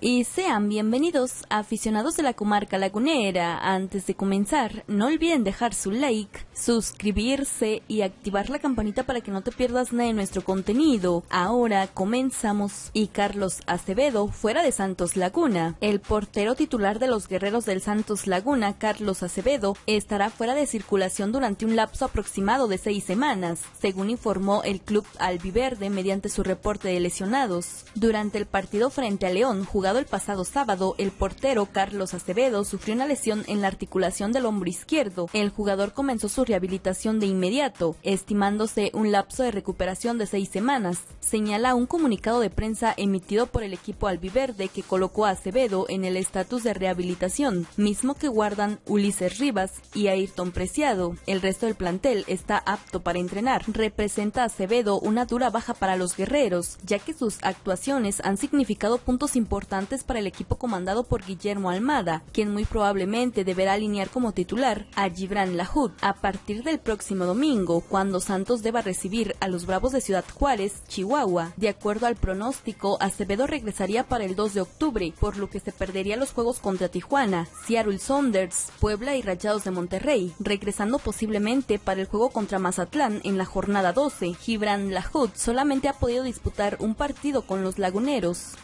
y sean bienvenidos aficionados de la comarca lagunera. Antes de comenzar, no olviden dejar su like, suscribirse y activar la campanita para que no te pierdas nada de nuestro contenido. Ahora comenzamos y Carlos Acevedo fuera de Santos Laguna. El portero titular de los guerreros del Santos Laguna, Carlos Acevedo, estará fuera de circulación durante un lapso aproximado de seis semanas, según informó el club albiverde mediante su reporte de lesionados. Durante el partido frente a León, el pasado sábado, el portero Carlos Acevedo sufrió una lesión en la articulación del hombro izquierdo. El jugador comenzó su rehabilitación de inmediato, estimándose un lapso de recuperación de seis semanas. Señala un comunicado de prensa emitido por el equipo albiverde que colocó a Acevedo en el estatus de rehabilitación, mismo que guardan Ulises Rivas y Ayrton Preciado. El resto del plantel está apto para entrenar. Representa a Acevedo una dura baja para los guerreros, ya que sus actuaciones han significado puntos para el equipo comandado por Guillermo Almada, quien muy probablemente deberá alinear como titular a Gibran Lahoud a partir del próximo domingo, cuando Santos deba recibir a los Bravos de Ciudad Juárez, Chihuahua. De acuerdo al pronóstico, Acevedo regresaría para el 2 de octubre, por lo que se perdería los juegos contra Tijuana, Seattle Saunders, Puebla y Rayados de Monterrey, regresando posiblemente para el juego contra Mazatlán en la jornada 12. Gibran Lahoud solamente ha podido disputar un partido con los laguneros.